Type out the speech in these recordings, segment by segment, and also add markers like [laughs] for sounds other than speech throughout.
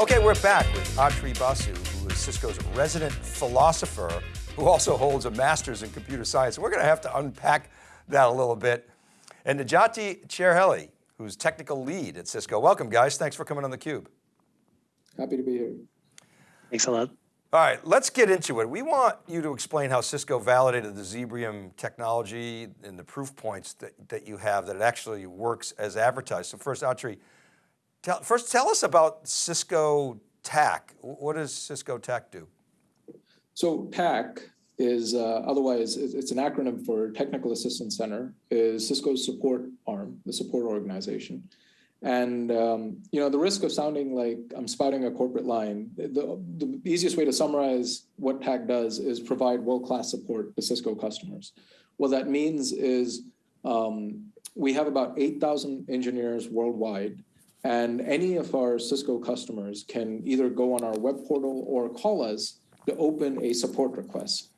Okay, we're back with Atri Basu, who is Cisco's resident philosopher, who also holds a master's in computer science. We're going to have to unpack that a little bit. And Necati Cehreli, who's technical lead at Cisco. Welcome guys, thanks for coming on theCUBE. Happy to be here. Thanks a lot. All right, let's get into it. We want you to explain how Cisco validated the Zebrium technology and the proof points that, that you have that it actually works as advertised. So first, Atri, Tell, first, tell us about Cisco TAC. What does Cisco TAC do? So TAC is uh, otherwise, it's an acronym for Technical Assistance Center, is Cisco's support arm, the support organization. And um, you know, the risk of sounding like I'm spouting a corporate line, the, the easiest way to summarize what TAC does is provide world-class support to Cisco customers. What that means is um, we have about 8,000 engineers worldwide and any of our Cisco customers can either go on our web portal or call us to open a support request.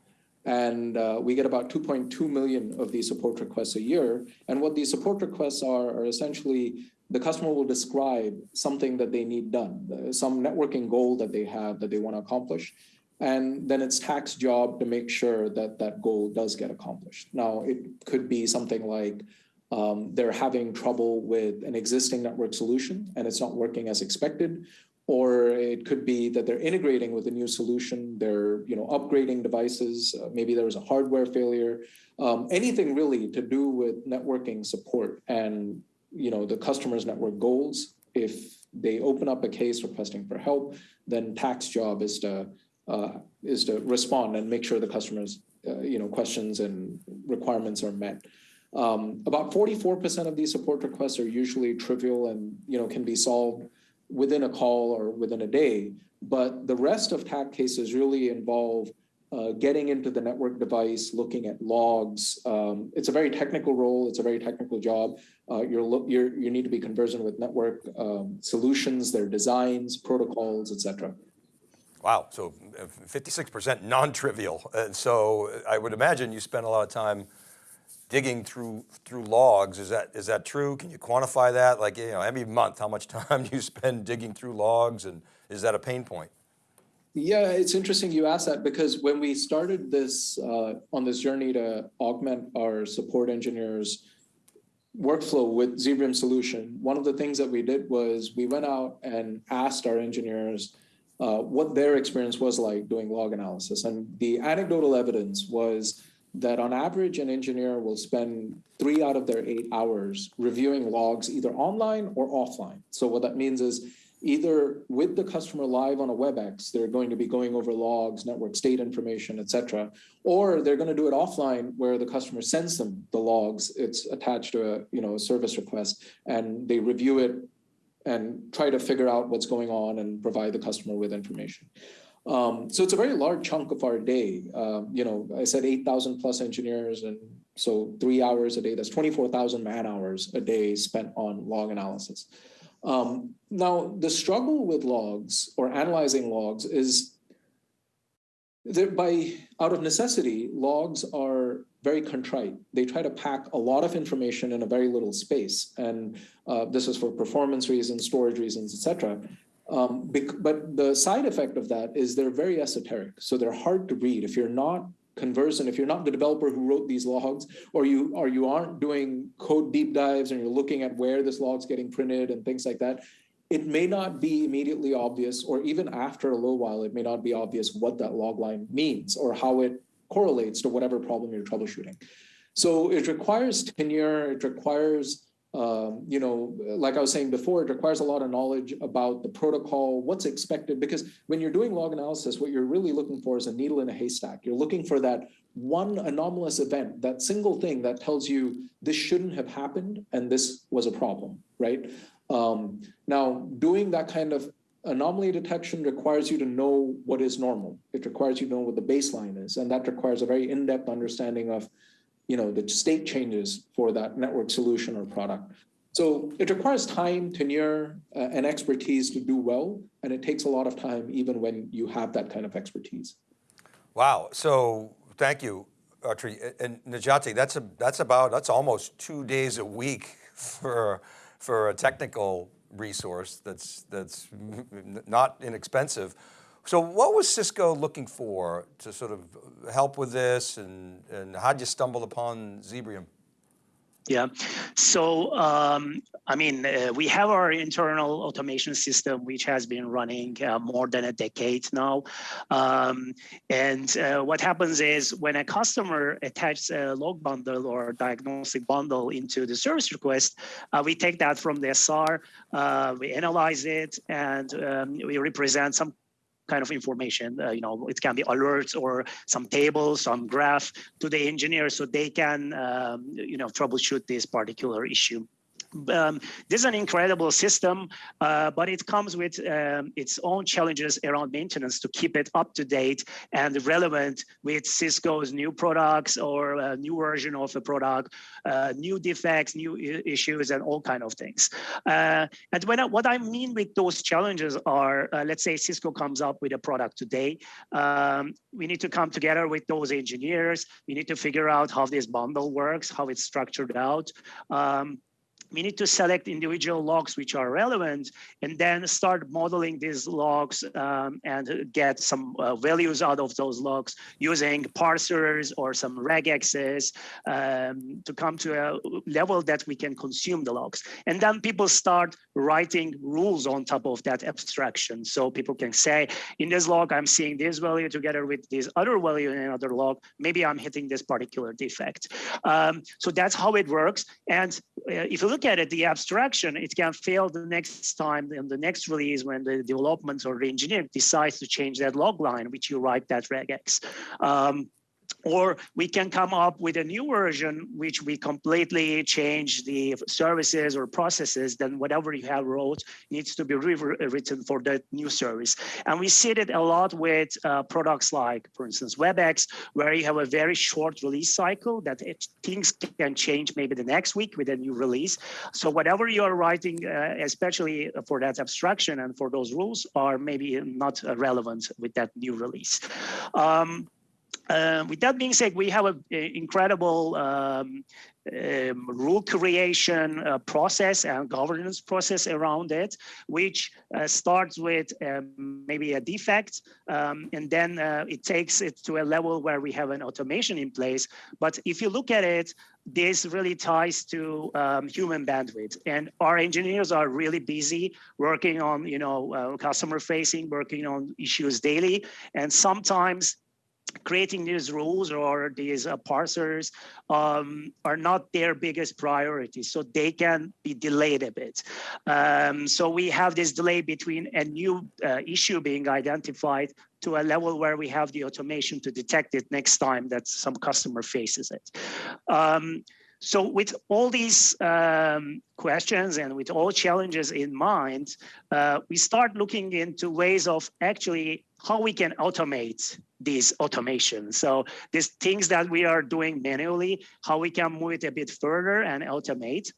And uh, we get about 2.2 million of these support requests a year. And what these support requests are, are essentially the customer will describe something that they need done, uh, some networking goal that they have that they want to accomplish. And then it's TAC's job to make sure that that goal does get accomplished. Now, it could be something like um, they're having trouble with an existing network solution and it's not working as expected. Or it could be that they're integrating with a new solution, they're you know, upgrading devices, uh, maybe there was a hardware failure, um, anything really to do with networking support and you know, the customer's network goals. If they open up a case requesting for help, then TAC's job is to, uh, is to respond and make sure the customer's uh, you know, questions and requirements are met. Um, about 44% of these support requests are usually trivial and you know can be solved within a call or within a day. But the rest of TAC cases really involve uh, getting into the network device, looking at logs. Um, it's a very technical role. It's a very technical job. Uh, you're, you're, you need to be conversant with network um, solutions, their designs, protocols, etc. Wow, so 56% uh, non-trivial. And so I would imagine you spend a lot of time digging through through logs. Is that is that true? Can you quantify that? Like you know, every month, how much [laughs] time do you spend digging through logs, and is that a pain point? Yeah, it's interesting you asked that because when we started this uh, on this journey to augment our support engineers workflow with Zebrium solution, one of the things that we did was we went out and asked our engineers uh, what their experience was like doing log analysis. And the anecdotal evidence was that on average, an engineer will spend three out of their eight hours reviewing logs either online or offline. So what that means is either with the customer live on a WebEx, they're going to be going over logs, network state information, et cetera, or they're going to do it offline where the customer sends them the logs. It's attached to a, you know, a service request and they review it and try to figure out what's going on and provide the customer with information. Um, so it's a very large chunk of our day. Um, you know, I said 8,000 plus engineers and so three hours a day, that's 24,000 man hours a day spent on log analysis. Um, now, the struggle with logs or analyzing logs is that by out of necessity, logs are very contrite. They try to pack a lot of information in a very little space. And uh, this is for performance reasons, storage reasons, et cetera. Um, but the side effect of that is they're very esoteric. So they're hard to read. If you're not conversant, if you're not the developer who wrote these logs, or you or you aren't doing code deep dives and you're looking at where this log's getting printed and things like that, it may not be immediately obvious, or even after a little while, it may not be obvious what that log line means or how it correlates to whatever problem you're troubleshooting. So it requires tenure, it requires um, you know, like I was saying before, it requires a lot of knowledge about the protocol, what's expected, because when you're doing log analysis, what you're really looking for is a needle in a haystack. You're looking for that one anomalous event, that single thing that tells you this shouldn't have happened and this was a problem, right? Um, now, doing that kind of anomaly detection requires you to know what is normal. It requires you to know what the baseline is, and that requires a very in-depth understanding of you know, the state changes for that network solution or product. So it requires time, tenure, uh, and expertise to do well, and it takes a lot of time even when you have that kind of expertise. Wow, so thank you, Atri. And Necati, that's, a, that's about, that's almost two days a week for, for a technical resource that's, that's not inexpensive. So what was Cisco looking for to sort of help with this and, and how'd you stumble upon Zebrium? Yeah. So, um, I mean, uh, we have our internal automation system, which has been running uh, more than a decade now. Um, and uh, what happens is when a customer attaches a log bundle or diagnostic bundle into the service request, uh, we take that from the SR, uh, we analyze it, and um, we represent some kind of information. Uh, you know, it can be alerts or some tables, some graph to the engineer so they can, um, you know, troubleshoot this particular issue um, this is an incredible system, uh, but it comes with um, its own challenges around maintenance to keep it up to date and relevant with Cisco's new products or a new version of a product, uh, new defects, new issues, and all kind of things. Uh, and I, what I mean with those challenges are, uh, let's say Cisco comes up with a product today, um, we need to come together with those engineers. We need to figure out how this bundle works, how it's structured out. We need to select individual logs which are relevant and then start modeling these logs um, and get some uh, values out of those logs using parsers or some regexes um, to come to a level that we can consume the logs. And then people start writing rules on top of that abstraction. So people can say, in this log, I'm seeing this value together with this other value in another log. Maybe I'm hitting this particular defect. Um, so that's how it works. And uh, if you look at it, the abstraction, it can fail the next time in the next release when the development or the engineer decides to change that log line, which you write that regex. Um, or we can come up with a new version which we completely change the services or processes then whatever you have wrote needs to be rewritten for that new service. And we see it a lot with uh, products like for instance webex where you have a very short release cycle that it, things can change maybe the next week with a new release. So whatever you are writing uh, especially for that abstraction and for those rules are maybe not relevant with that new release. Um, uh, with that being said, we have an incredible um, um, rule creation uh, process and governance process around it, which uh, starts with um, maybe a defect, um, and then uh, it takes it to a level where we have an automation in place. But if you look at it, this really ties to um, human bandwidth, and our engineers are really busy working on, you know, uh, customer facing, working on issues daily, and sometimes creating these rules or these uh, parsers um, are not their biggest priority, so they can be delayed a bit. Um, so we have this delay between a new uh, issue being identified to a level where we have the automation to detect it next time that some customer faces it. Um, so with all these um, questions and with all challenges in mind, uh, we start looking into ways of actually how we can automate these automations. So these things that we are doing manually, how we can move it a bit further and automate.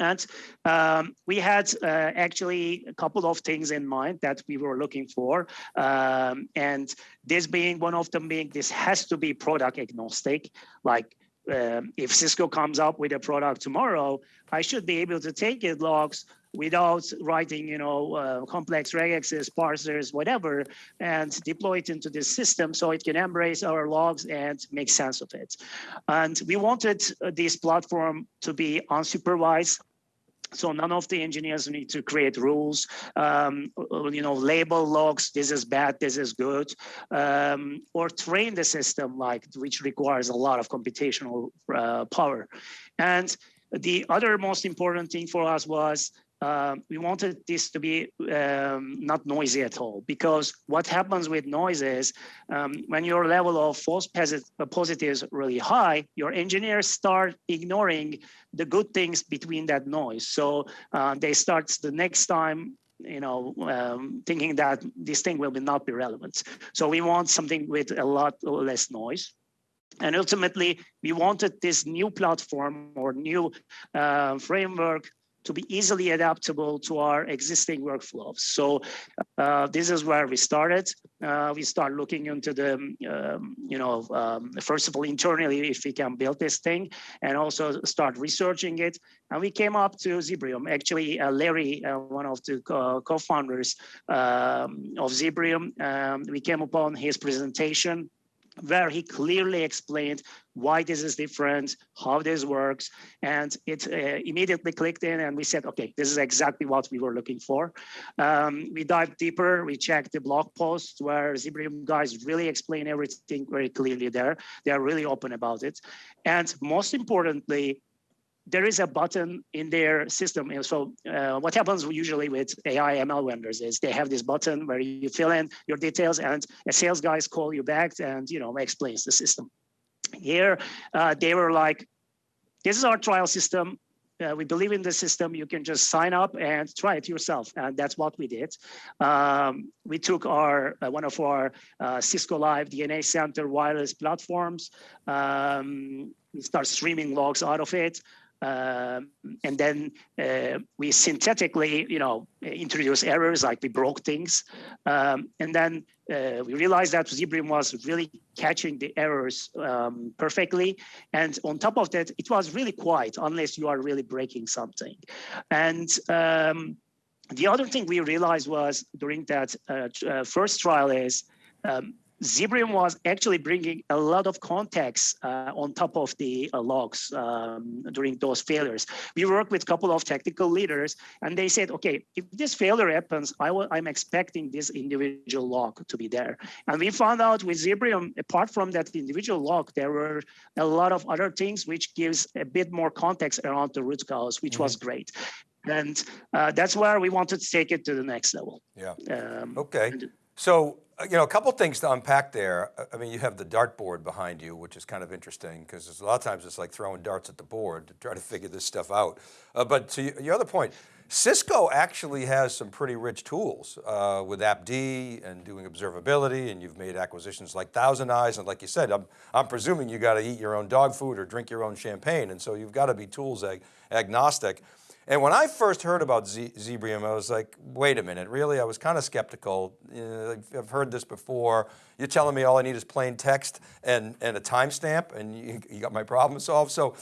And um, we had uh, actually a couple of things in mind that we were looking for. Um, and this being one of them being, this has to be product agnostic. Like um, if Cisco comes up with a product tomorrow, I should be able to take it logs without writing, you know, uh, complex regexes, parsers, whatever, and deploy it into this system so it can embrace our logs and make sense of it. And we wanted uh, this platform to be unsupervised so none of the engineers need to create rules, um, you know, label logs, this is bad, this is good, um, or train the system like, which requires a lot of computational uh, power. And the other most important thing for us was uh, we wanted this to be um, not noisy at all because what happens with noise is um, when your level of false uh, positives is really high, your engineers start ignoring the good things between that noise. So uh, they start the next time you know, um, thinking that this thing will be not be relevant. So we want something with a lot less noise. And ultimately, we wanted this new platform or new uh, framework to be easily adaptable to our existing workflows. So uh, this is where we started. Uh, we start looking into the, um, you know, um, first of all, internally, if we can build this thing and also start researching it. And we came up to Zebrium. Actually, uh, Larry, uh, one of the co-founders um, of Zebrium, um, we came upon his presentation where he clearly explained why this is different, how this works, and it uh, immediately clicked in and we said, okay, this is exactly what we were looking for. Um, we dived deeper, we checked the blog posts where Zebrium guys really explain everything very clearly there. They are really open about it. And most importantly, there is a button in their system. And so uh, what happens usually with AI ML vendors is they have this button where you fill in your details and a sales guys call you back and you know explains the system. Here, uh, they were like, this is our trial system. Uh, we believe in the system. You can just sign up and try it yourself. And that's what we did. Um, we took our uh, one of our uh, Cisco Live DNA Center wireless platforms. Um, we start streaming logs out of it. Um, and then uh, we synthetically, you know, introduce errors like we broke things. Um, and then uh, we realized that Zebrium was really catching the errors um, perfectly. And on top of that, it was really quiet unless you are really breaking something. And um, the other thing we realized was during that uh, uh first trial is um, Zebrium was actually bringing a lot of context uh, on top of the uh, logs um, during those failures. We worked with a couple of technical leaders and they said, okay, if this failure happens, I am expecting this individual log to be there. And we found out with Zebrium, apart from that individual log, there were a lot of other things which gives a bit more context around the root cause, which mm -hmm. was mm-hmm. great. And uh, that's where we wanted to take it to the next level. Yeah. Um, okay. So uh, you know, a couple things to unpack there. Uh, I mean, you have the dartboard behind you, which is kind of interesting because a lot of times it's like throwing darts at the board to try to [laughs] figure this stuff out. Uh, but to your other point, Cisco actually has some pretty rich tools uh, with AppD and doing observability and you've made acquisitions like Thousand Eyes. And like you said, I'm, I'm presuming you got to eat your own dog food or drink your own champagne. And so you've got to be tools ag agnostic. And when I first heard about Z Zebrium, I was like, wait a minute, really? I was kind of skeptical. You know, I've heard this before. You're telling me all I need is plain text and, and a timestamp and you, you, got my problem solved. So,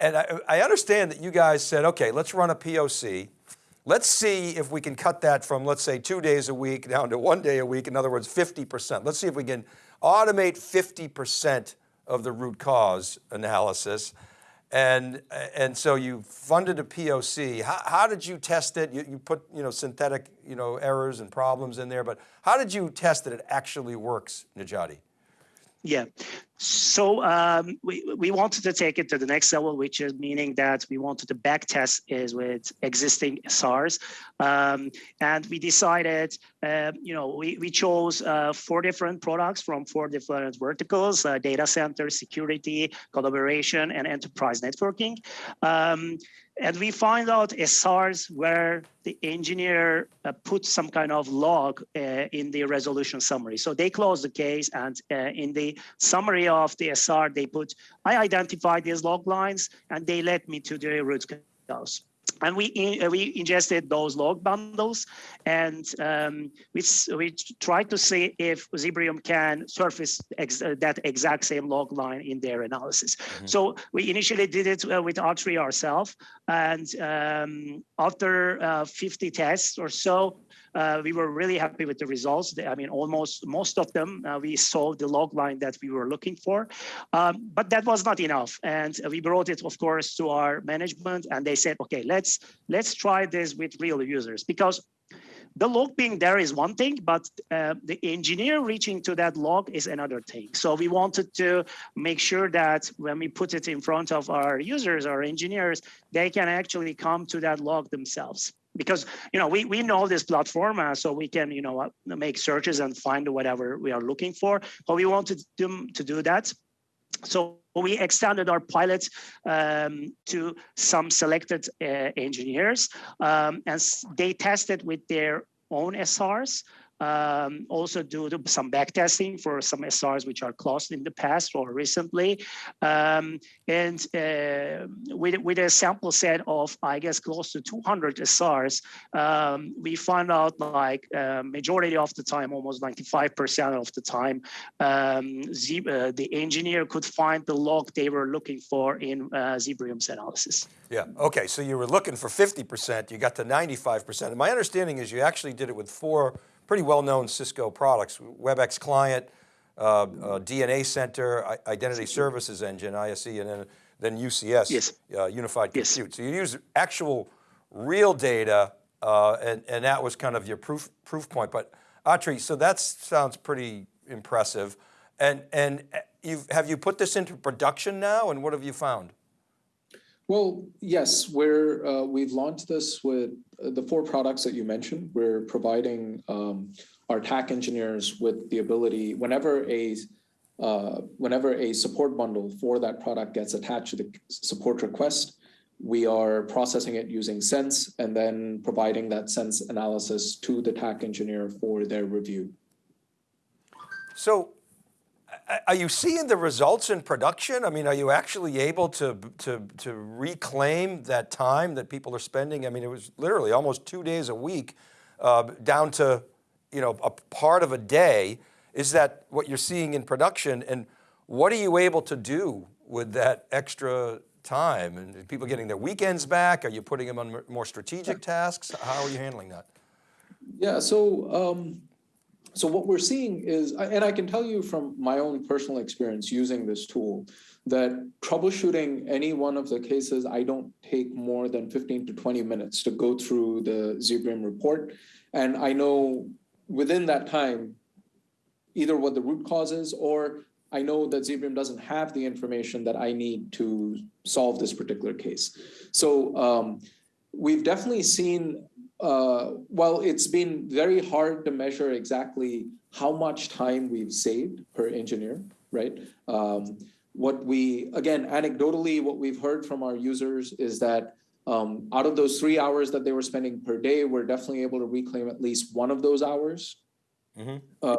and I, I understand that you guys said, okay, let's run a POC. Let's see if we can cut that from, let's say two days a week down to one day a week. In other words, 50%. Let's see if we can automate 50% of the root cause analysis. And, and so you funded a POC. How, how did you test it? You, you put you know, synthetic you know, errors and problems in there, but how did you test that it actually works, Necati? Yeah, so um, we, we wanted to take it to the next level, which is meaning that we wanted to back test is with existing SRs. Um, and we decided, uh, you know, we, we chose uh, four different products from four different verticals, uh, data center, security, collaboration, and enterprise networking. Um, and we find out a SRs where the engineer uh, put some kind of log uh, in the resolution summary. So they close the case and uh, in the summary of the SR, they put, I identified these log lines and they led me to the root cause and we in, uh, we ingested those log bundles and um, we, we tried to see if Zebrium can surface ex uh, that exact same log line in their analysis. Mm -hmm. So we initially did it uh, with Atri ourselves and um, after uh, 50 tests or so, we were really happy with the results. I mean, almost most of them, uh, we saw the log line that we were looking for, um, but that was not enough. And we brought it, of course, to our management and they said, okay, let's, let's try this with real users because the log being there is one thing, but uh, the engineer reaching to that log is another thing. So we wanted to make sure that when we put it in front of our users, our engineers, they can actually come to that log themselves because you know we, we know this platform uh, so we can you know uh, make searches and find whatever we are looking for but we wanted them to do that. So we extended our pilots um, to some selected uh, engineers um, and they tested with their own SRs um, also do some back testing for some SRs which are closed in the past or recently. Um, and uh, with, with a sample set of, I guess, close to 200 SRs, um, we found out like uh, majority of the time, almost 95% of the time, um, uh, the engineer could find the log they were looking for in uh, Zebrium's analysis. Yeah, okay, so you were looking for 50%, you got to 95%. And my understanding is you actually did it with four pretty well-known Cisco products, WebEx Client, uh, uh, DNA Center, I- Identity Services Engine, ISE, and then, then UCS, Yes. uh, Unified Yes. Compute. So you use actual real data, uh, and, and that was kind of your proof, proof point. But Atri, so that sounds pretty impressive. And, and uh, you've, have you put this into production now, and what have you found? Well, yes, we're, uh, we've launched this with uh, the four products that you mentioned. We're providing um, our TAC engineers with the ability, whenever a, uh, whenever a support bundle for that product gets attached to the support request, we are processing it using Sense and then providing that Sense analysis to the TAC engineer for their review. So are you seeing the results in production? I mean, are you actually able to, to, to reclaim that time that people are spending? I mean, it was literally almost two days a week uh, down to, you know, a part of a day. Is that what you're seeing in production? And what are you able to do with that extra time? And people getting their weekends back? Are you putting them on more strategic tasks? How are you handling that? Yeah, so um, so what we're seeing is, and I can tell you from my own personal experience using this tool, that troubleshooting any one of the cases, I don't take more than 15 to 20 minutes to go through the Zebrium report. And I know within that time, either what the root cause is, or I know that Zebrium doesn't have the information that I need to solve this particular case. So um, we've definitely seen uh, well, it's been very hard to measure exactly how much time we've saved per engineer, right? Um, what we, again, anecdotally, what we've heard from our users is that um, out of those three hours that they were spending per day, we're definitely able to reclaim at least one of those hours. Uh,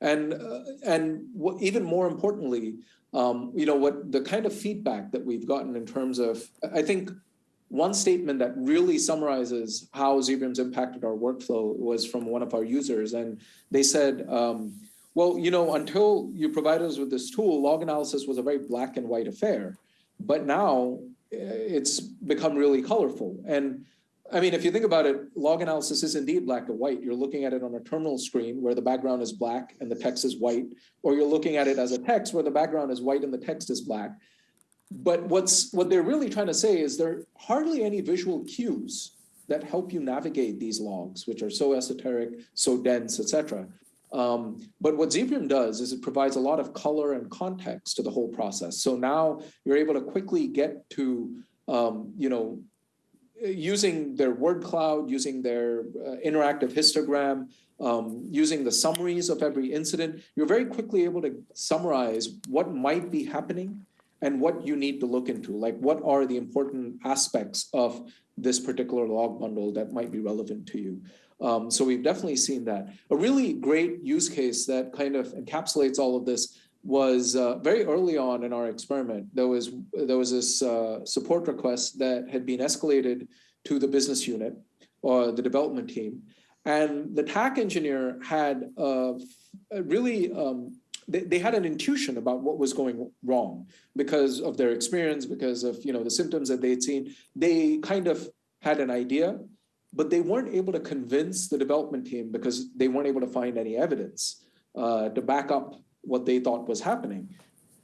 and uh, and what, even more importantly, um, you know, what the kind of feedback that we've gotten in terms of, I think one statement that really summarizes how Zebrium's impacted our workflow was from one of our users. And they said, um, well, you know, until you provided us with this tool, log analysis was a very black and white affair. But now eh, it's become really colorful. And I mean, if you think about it, log analysis is indeed black and white. You're looking at it on a terminal screen where the background is black and the text is white, or you're looking at it as a text where the background is white and the text is black. But what's what they're really trying to say is there are hardly any visual cues that help you navigate these logs, which are so esoteric, so dense, etc. Um, but what Zebrium does is it provides a lot of color and context to the whole process. So now you're able to quickly get to, um, you know, using their word cloud, using their uh, interactive histogram, um, using the summaries of every incident, you're very quickly able to summarize what might be happening and what you need to look into, like what are the important aspects of this particular log bundle that might be relevant to you. Um, so we've definitely seen that. A really great use case that kind of encapsulates all of this was uh, very early on in our experiment. There was there was this uh, support request that had been escalated to the business unit or the development team, and the TAC engineer had uh, really um, they, they had an intuition about what was going wrong because of their experience, because of you know the symptoms that they'd seen. They kind of had an idea, but they weren't able to convince the development team because they weren't able to find any evidence uh, to back up what they thought was happening.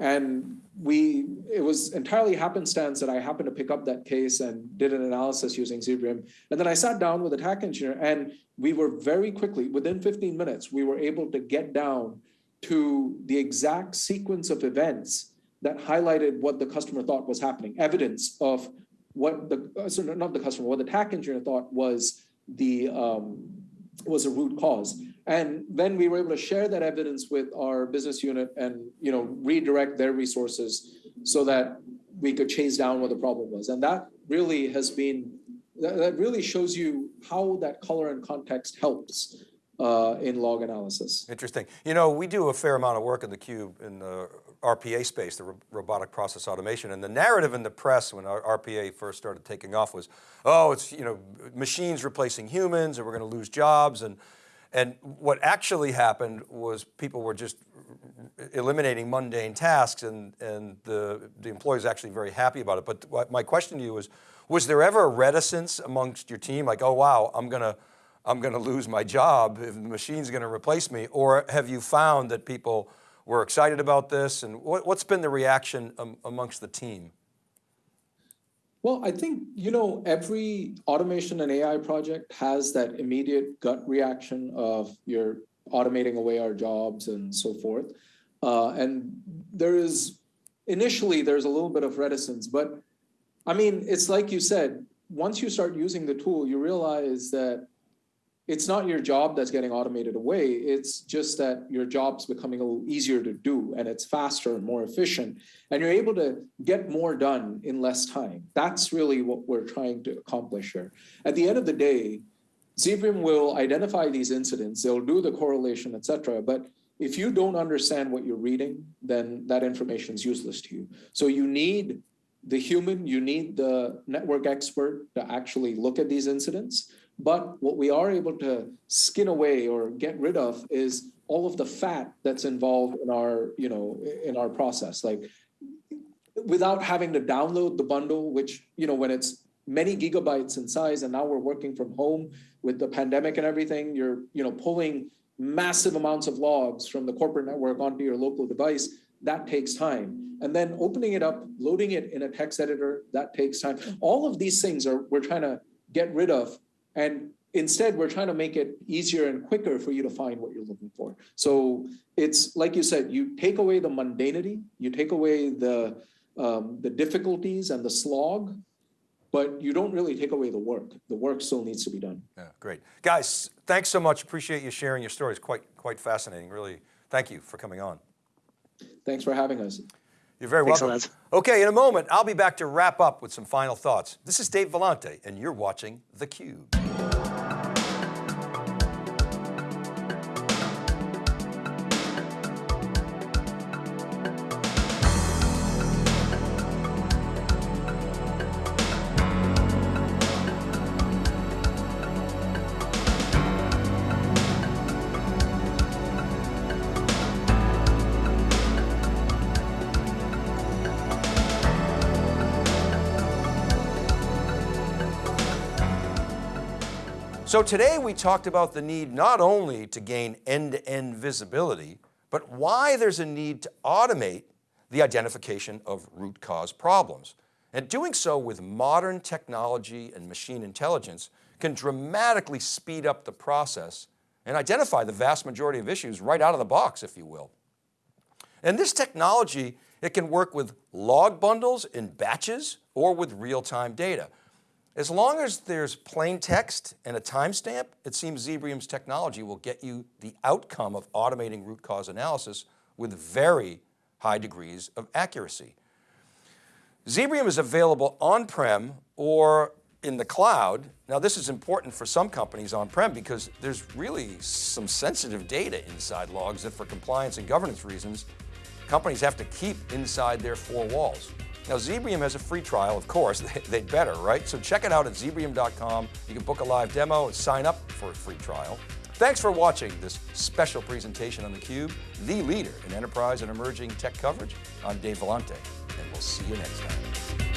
And we, it was entirely happenstance that I happened to pick up that case and did an analysis using Zebrium. And then I sat down with a TAC engineer and we were very quickly, within 15 minutes, we were able to get down to the exact sequence of events that highlighted what the customer thought was happening, evidence of what the, uh, so not the customer, what the TAC engineer thought was the, um, was a root cause. And then we were able to share that evidence with our business unit and, you know, redirect their resources so that we could chase down what the problem was. And that really has been, that, that really shows you how that color and context helps uh, in log analysis. Interesting. You know, we do a fair amount of work in the cube in the RPA space, the ro robotic process automation, and the narrative in the press when RPA first started taking off was, oh, it's you know machines replacing humans, and we're going to lose jobs, and and what actually happened was people were just eliminating mundane tasks, and and the the employees actually very happy about it. But my question to you is, was there ever a reticence amongst your team, like, oh wow, I'm going to I'm going to lose my job if the machine's going to replace me? Or have you found that people were excited about this? And what, has been the reaction um, amongst the team? Well, I think, you know, every automation and AI project has that immediate gut reaction of you're automating away our jobs and so forth. Uh, and there is, initially, there's a little bit of reticence, but I mean, it's like you said, once you start using the tool, you realize that it's not your job that's getting automated away. It's just that your job's becoming a little easier to do and it's faster and more efficient. And you're able to get more done in less time. That's really what we're trying to accomplish here. At the end of the day, Zebrium will identify these incidents, they'll do the correlation, et cetera. But if you don't understand what you're reading, then that information is useless to you. So you need the human, you need the network expert to actually look at these incidents. But what we are able to skin away or get rid of is all of the fat that's involved in our, you know, in our process. Like without having to download the bundle, which, you know, when it's many gigabytes in size and now we're working from home with the pandemic and everything, you're, you know, pulling massive amounts of logs from the corporate network onto your local device, that takes time. And then opening it up, loading it in a text editor, that takes time. All of these things are we're trying to get rid of and instead, we're trying to make it easier and quicker for you to find what you're looking for. So it's like you said, you take away the mundanity, you take away the, um, the difficulties and the slog, but you don't really take away the work. The work still needs to be done. Yeah, great. Guys, thanks so much. Appreciate you sharing your stories. Quite, quite fascinating. Really, thank you for coming on. Thanks for having us. You're very Thanks welcome. Okay, in a moment, I'll be back to wrap up with some final thoughts. This is Dave Vellante, and you're watching theCUBE. So today we talked about the need not only to gain end-to-end -end visibility, but why there's a need to automate the identification of root cause problems. And doing so with modern technology and machine intelligence can dramatically speed up the process and identify the vast majority of issues right out of the box, if you will. And this technology, it can work with log bundles in batches or with real-time data. As long as there's plain text and a timestamp, it seems Zebrium's technology will get you the outcome of automating root cause analysis with very high degrees of accuracy. Zebrium is available on-prem or in the cloud. Now this is important for some companies on-prem because there's really some sensitive data inside logs that for compliance and governance reasons, companies have to keep inside their four walls. Now Zebrium has a free trial, of course, [laughs] they'd better, right? So check it out at zebrium.com. You can book a live demo and sign up for a free trial. Thanks for watching this special presentation on theCUBE, the leader in enterprise and emerging tech coverage. I'm Dave Vellante, and we'll see you next time.